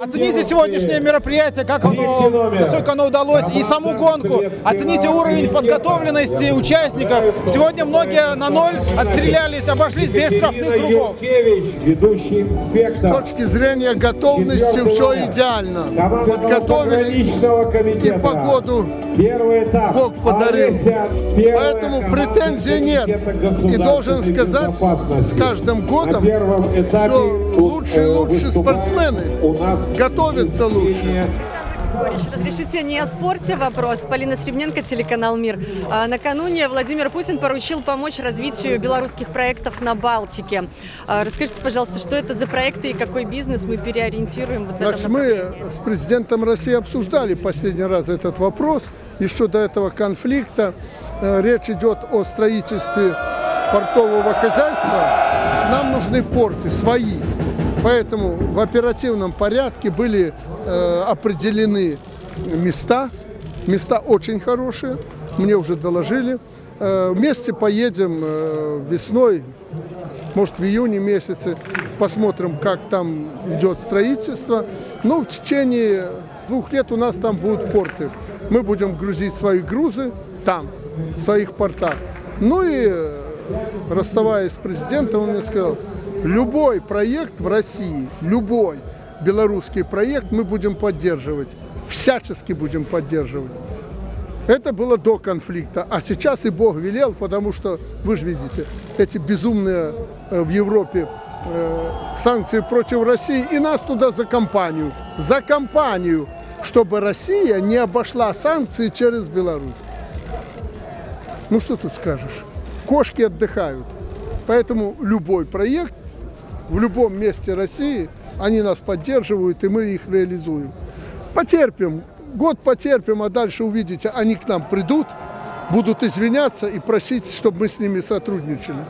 Оцените сегодняшнее мероприятие, как оно, насколько оно удалось, и саму гонку. Оцените уровень подготовленности участников. Сегодня многие на ноль отстрелялись, обошлись без штрафных кругов. С точки зрения готовности все идеально. Подготовили и погоду. Первый этап. Бог подарил. Поэтому претензий нет. И должен сказать, с каждым годом все лучше и лучше спортсмены готовятся лучше. Разрешите не о спорте вопрос. Полина Сребненко, телеканал «Мир». А, Накануне Владимир Путин поручил помочь развитию белорусских проектов на Балтике. А, Расскажите, пожалуйста, что это за проекты и какой бизнес мы переориентируем вот Значит, мы с президентом России обсуждали последний раз этот вопрос. Еще до этого конфликта Э, речь идет о строительстве портового хозяйства. Нам нужны порты свои. Поэтому в оперативном порядке были э, определены места. Места очень хорошие, мне уже доложили. Э, вместе поедем э, весной, может в июне месяце, посмотрим, как там идет строительство. Но в течение двух лет у нас там будут порты. Мы будем грузить свои грузы там, в своих портах. Ну и расставаясь с президентом, он мне сказал, любой проект в России, любой белорусский проект мы будем поддерживать, всячески будем поддерживать. Это было до конфликта, а сейчас и Бог велел, потому что, вы же видите, эти безумные э, в Европе э, санкции против России, и нас туда за компанию, за компанию, чтобы Россия не обошла санкции через Беларусь. Ну что тут скажешь? Кошки отдыхают. Поэтому любой проект в любом месте России, они нас поддерживают, и мы их реализуем. Потерпим, год потерпим, а дальше увидите, они к нам придут, будут извиняться и просить, чтобы мы с ними сотрудничали.